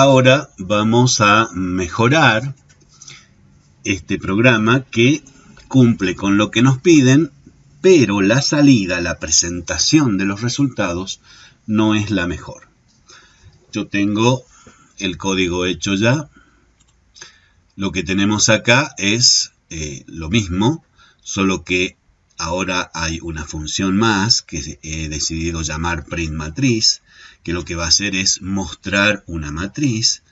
Ahora vamos a mejorar este programa que cumple con lo que nos piden, pero la salida, la presentación de los resultados no es la mejor. Yo tengo el código hecho ya. Lo que tenemos acá es eh, lo mismo, solo que ahora hay una función más que he decidido llamar print matriz, que lo que va a hacer es mostrar una matriz,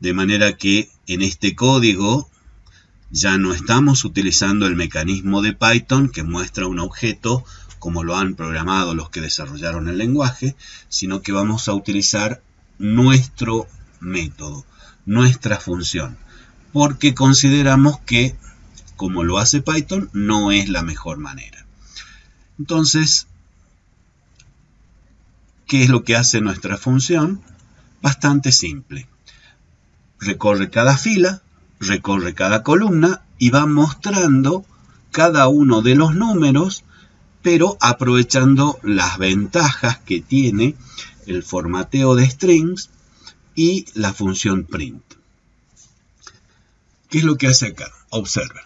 de manera que en este código ya no estamos utilizando el mecanismo de Python que muestra un objeto como lo han programado los que desarrollaron el lenguaje, sino que vamos a utilizar nuestro método, nuestra función, porque consideramos que, como lo hace Python, no es la mejor manera. Entonces, ¿qué es lo que hace nuestra función? Bastante simple. Recorre cada fila, recorre cada columna y va mostrando cada uno de los números, pero aprovechando las ventajas que tiene el formateo de strings y la función print. ¿Qué es lo que hace acá? Observen.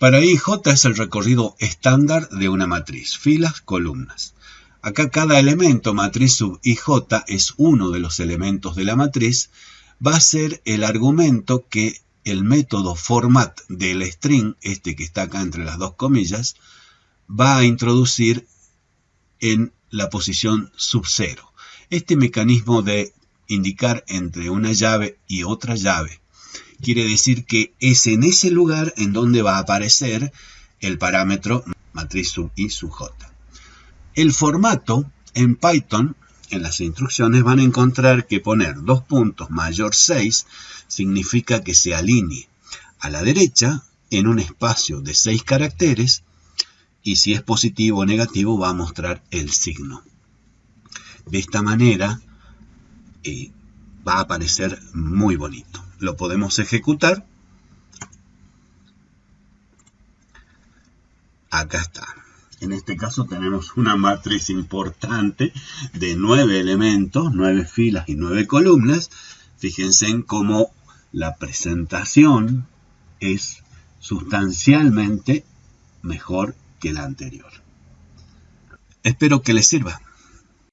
Para i j es el recorrido estándar de una matriz, filas, columnas. Acá cada elemento, matriz sub ij, es uno de los elementos de la matriz, va a ser el argumento que el método format del string, este que está acá entre las dos comillas, va a introducir en la posición sub 0. Este mecanismo de indicar entre una llave y otra llave quiere decir que es en ese lugar en donde va a aparecer el parámetro matriz sub i sub j. El formato en Python en las instrucciones van a encontrar que poner dos puntos mayor 6 significa que se alinee a la derecha en un espacio de 6 caracteres y si es positivo o negativo va a mostrar el signo. De esta manera eh, va a aparecer muy bonito. Lo podemos ejecutar. Acá está. En este caso tenemos una matriz importante de nueve elementos, nueve filas y nueve columnas. Fíjense en cómo la presentación es sustancialmente mejor que la anterior. Espero que les sirva.